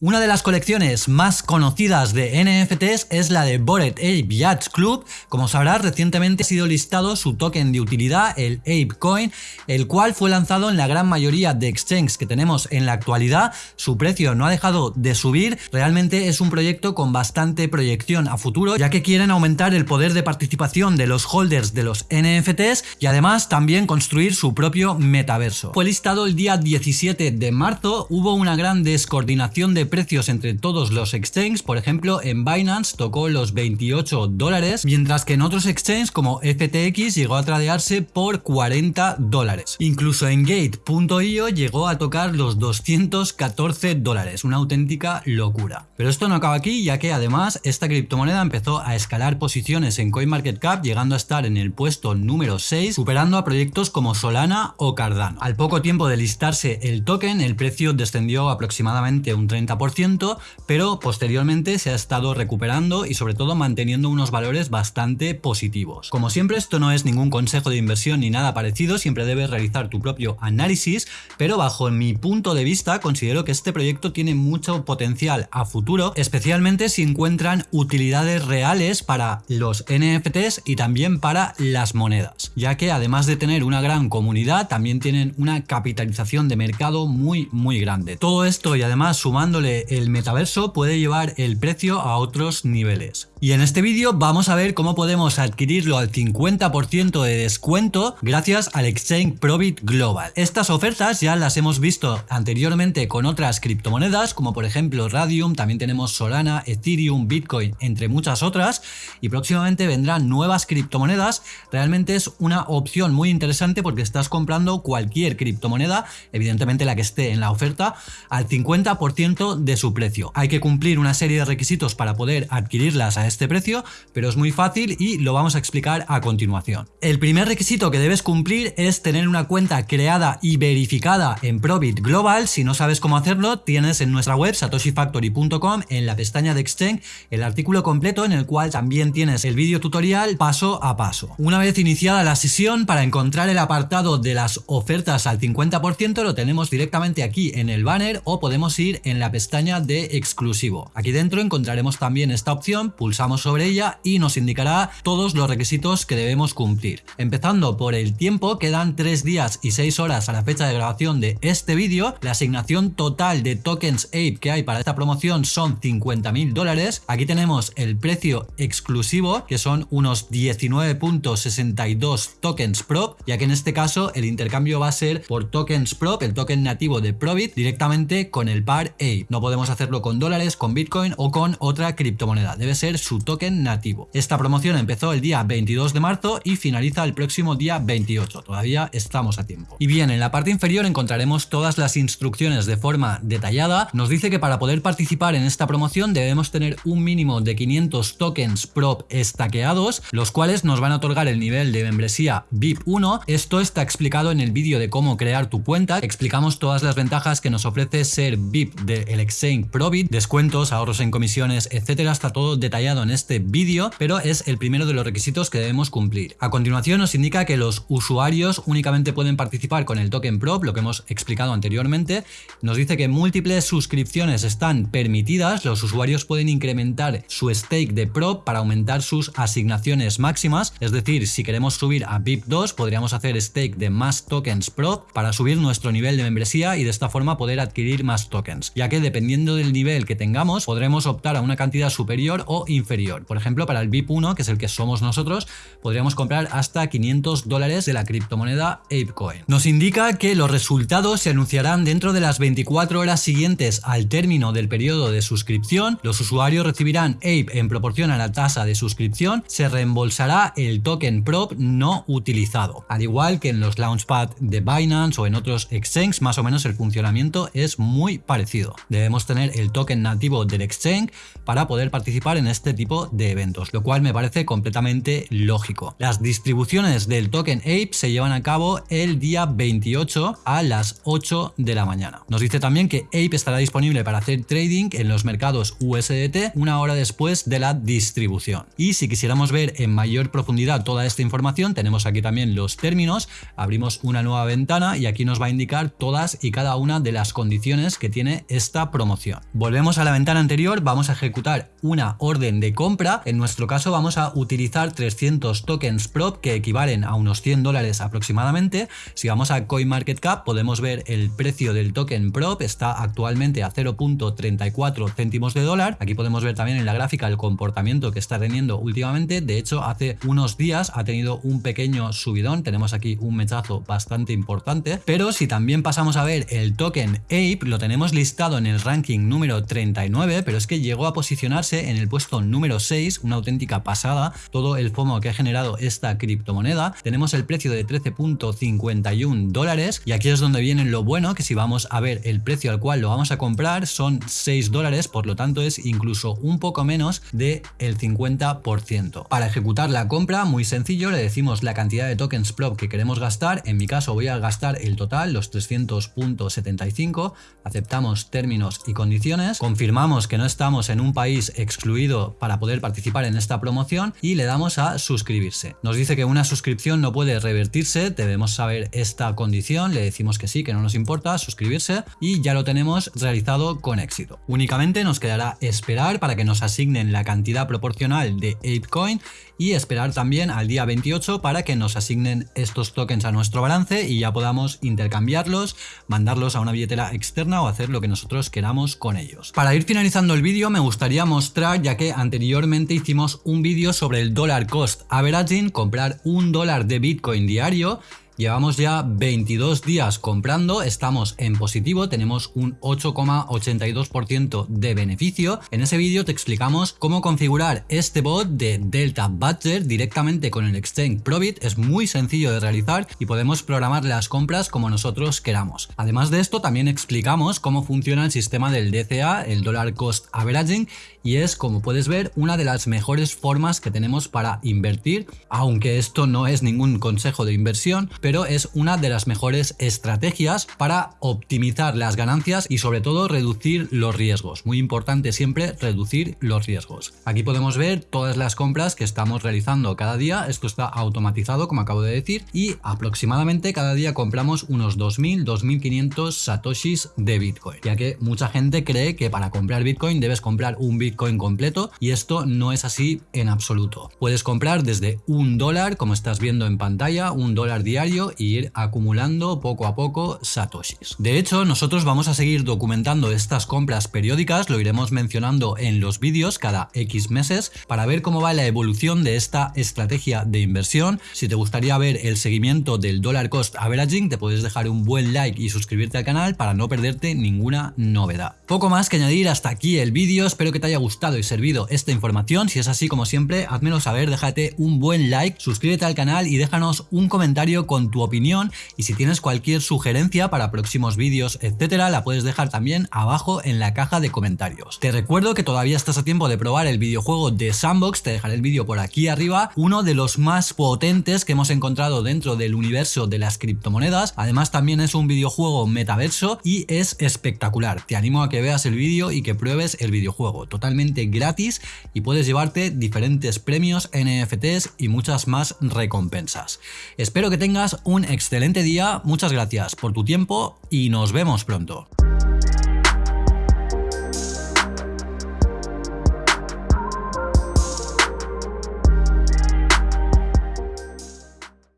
Una de las colecciones más conocidas de NFTs es la de Bored Ape Yacht Club. Como sabrás, recientemente ha sido listado su token de utilidad, el Ape Coin, el cual fue lanzado en la gran mayoría de exchanges que tenemos en la actualidad. Su precio no ha dejado de subir. Realmente es un proyecto con bastante proyección a futuro, ya que quieren aumentar el poder de participación de los holders de los NFTs y además también construir su propio metaverso. Fue listado el día 17 de marzo. Hubo una gran descoordinación de precios entre todos los exchanges, por ejemplo en Binance tocó los 28 dólares, mientras que en otros exchanges como FTX llegó a tradearse por 40 dólares. Incluso en Gate.io llegó a tocar los 214 dólares, una auténtica locura. Pero esto no acaba aquí, ya que además esta criptomoneda empezó a escalar posiciones en CoinMarketCap, llegando a estar en el puesto número 6, superando a proyectos como Solana o Cardano. Al poco tiempo de listarse el token, el precio descendió aproximadamente un 30% pero posteriormente se ha estado recuperando y sobre todo manteniendo unos valores bastante positivos. Como siempre esto no es ningún consejo de inversión ni nada parecido, siempre debes realizar tu propio análisis, pero bajo mi punto de vista considero que este proyecto tiene mucho potencial a futuro, especialmente si encuentran utilidades reales para los NFTs y también para las monedas, ya que además de tener una gran comunidad, también tienen una capitalización de mercado muy muy grande. Todo esto y además sumándole el metaverso puede llevar el precio a otros niveles. Y en este vídeo vamos a ver cómo podemos adquirirlo al 50% de descuento gracias al Exchange Probit Global. Estas ofertas ya las hemos visto anteriormente con otras criptomonedas como por ejemplo Radium, también tenemos Solana, Ethereum, Bitcoin, entre muchas otras y próximamente vendrán nuevas criptomonedas. Realmente es una opción muy interesante porque estás comprando cualquier criptomoneda, evidentemente la que esté en la oferta, al 50% de su precio. Hay que cumplir una serie de requisitos para poder adquirirlas a este precio, pero es muy fácil y lo vamos a explicar a continuación. El primer requisito que debes cumplir es tener una cuenta creada y verificada en Probit Global. Si no sabes cómo hacerlo, tienes en nuestra web satoshifactory.com en la pestaña de Exchange el artículo completo en el cual también tienes el vídeo tutorial paso a paso. Una vez iniciada la sesión, para encontrar el apartado de las ofertas al 50% lo tenemos directamente aquí en el banner o podemos ir en la pestaña de exclusivo. Aquí dentro encontraremos también esta opción, pulsamos sobre ella y nos indicará todos los requisitos que debemos cumplir. Empezando por el tiempo, quedan 3 días y 6 horas a la fecha de grabación de este vídeo. La asignación total de tokens Ape que hay para esta promoción son 50.000 dólares. Aquí tenemos el precio exclusivo, que son unos 19.62 tokens prop, ya que en este caso el intercambio va a ser por tokens prop, el token nativo de Probit, directamente con el par Ape. No podemos hacerlo con dólares, con Bitcoin o con otra criptomoneda. Debe ser su token nativo. Esta promoción empezó el día 22 de marzo y finaliza el próximo día 28. Todavía estamos a tiempo. Y bien, en la parte inferior encontraremos todas las instrucciones de forma detallada. Nos dice que para poder participar en esta promoción debemos tener un mínimo de 500 tokens prop estaqueados, los cuales nos van a otorgar el nivel de membresía VIP 1. Esto está explicado en el vídeo de cómo crear tu cuenta. Explicamos todas las ventajas que nos ofrece ser VIP del Exchange Probit, descuentos, ahorros en comisiones, etcétera, está todo detallado en este vídeo, pero es el primero de los requisitos que debemos cumplir. A continuación nos indica que los usuarios únicamente pueden participar con el token Prop, lo que hemos explicado anteriormente. Nos dice que múltiples suscripciones están permitidas, los usuarios pueden incrementar su stake de Prop para aumentar sus asignaciones máximas, es decir, si queremos subir a VIP 2 podríamos hacer stake de más tokens Prop para subir nuestro nivel de membresía y de esta forma poder adquirir más tokens, ya que dependiendo del nivel que tengamos, podremos optar a una cantidad superior o inferior. Por ejemplo, para el VIP 1, que es el que somos nosotros, podríamos comprar hasta 500 dólares de la criptomoneda ApeCoin. Nos indica que los resultados se anunciarán dentro de las 24 horas siguientes al término del periodo de suscripción. Los usuarios recibirán Ape en proporción a la tasa de suscripción. Se reembolsará el token prop no utilizado. Al igual que en los Launchpad de Binance o en otros exchanges, más o menos el funcionamiento es muy parecido debemos tener el token nativo del exchange para poder participar en este tipo de eventos, lo cual me parece completamente lógico. Las distribuciones del token Ape se llevan a cabo el día 28 a las 8 de la mañana. Nos dice también que Ape estará disponible para hacer trading en los mercados USDT una hora después de la distribución. Y si quisiéramos ver en mayor profundidad toda esta información, tenemos aquí también los términos, abrimos una nueva ventana y aquí nos va a indicar todas y cada una de las condiciones que tiene esta promoción. Volvemos a la ventana anterior, vamos a ejecutar una orden de compra, en nuestro caso vamos a utilizar 300 tokens prop que equivalen a unos 100 dólares aproximadamente. Si vamos a CoinMarketCap podemos ver el precio del token prop, está actualmente a 0.34 céntimos de dólar. Aquí podemos ver también en la gráfica el comportamiento que está teniendo últimamente, de hecho hace unos días ha tenido un pequeño subidón, tenemos aquí un mechazo bastante importante, pero si también pasamos a ver el token Ape, lo tenemos listado en el ranking número 39, pero es que llegó a posicionarse en el puesto número 6, una auténtica pasada, todo el FOMO que ha generado esta criptomoneda, tenemos el precio de 13.51 dólares y aquí es donde viene lo bueno, que si vamos a ver el precio al cual lo vamos a comprar son 6 dólares, por lo tanto es incluso un poco menos del el 50%. Para ejecutar la compra, muy sencillo, le decimos la cantidad de tokens prop que queremos gastar, en mi caso voy a gastar el total, los 300.75, aceptamos términos y condiciones, confirmamos que no estamos en un país excluido para poder participar en esta promoción y le damos a suscribirse. Nos dice que una suscripción no puede revertirse, debemos saber esta condición, le decimos que sí, que no nos importa, suscribirse y ya lo tenemos realizado con éxito. Únicamente nos quedará esperar para que nos asignen la cantidad proporcional de ApeCoin y esperar también al día 28 para que nos asignen estos tokens a nuestro balance y ya podamos intercambiarlos, mandarlos a una billetera externa o hacer lo que nosotros queramos con ellos. Para ir finalizando el vídeo me gustaría mostrar, ya que anteriormente hicimos un vídeo sobre el dollar cost averaging, comprar un dólar de Bitcoin diario Llevamos ya 22 días comprando, estamos en positivo, tenemos un 8,82% de beneficio. En ese vídeo te explicamos cómo configurar este bot de Delta Badger directamente con el exchange Probit. Es muy sencillo de realizar y podemos programar las compras como nosotros queramos. Además de esto, también explicamos cómo funciona el sistema del DCA, el Dollar Cost Averaging, y es, como puedes ver, una de las mejores formas que tenemos para invertir, aunque esto no es ningún consejo de inversión, es una de las mejores estrategias para optimizar las ganancias y sobre todo reducir los riesgos. Muy importante siempre reducir los riesgos. Aquí podemos ver todas las compras que estamos realizando cada día. Esto está automatizado, como acabo de decir, y aproximadamente cada día compramos unos 2.000, 2.500 satoshis de Bitcoin, ya que mucha gente cree que para comprar Bitcoin debes comprar un Bitcoin completo y esto no es así en absoluto. Puedes comprar desde un dólar, como estás viendo en pantalla, un dólar diario y ir acumulando poco a poco satoshis. De hecho, nosotros vamos a seguir documentando estas compras periódicas, lo iremos mencionando en los vídeos cada X meses para ver cómo va la evolución de esta estrategia de inversión. Si te gustaría ver el seguimiento del dollar cost averaging, te puedes dejar un buen like y suscribirte al canal para no perderte ninguna novedad. Poco más que añadir hasta aquí el vídeo, espero que te haya gustado y servido esta información. Si es así, como siempre, házmelo saber, déjate un buen like, suscríbete al canal y déjanos un comentario con tu opinión y si tienes cualquier sugerencia para próximos vídeos, etcétera, la puedes dejar también abajo en la caja de comentarios. Te recuerdo que todavía estás a tiempo de probar el videojuego de Sandbox, te dejaré el vídeo por aquí arriba, uno de los más potentes que hemos encontrado dentro del universo de las criptomonedas. Además también es un videojuego metaverso y es espectacular. Te animo a que veas el vídeo y que pruebes el videojuego, totalmente gratis y puedes llevarte diferentes premios, NFTs y muchas más recompensas. Espero que un excelente día, muchas gracias por tu tiempo y nos vemos pronto.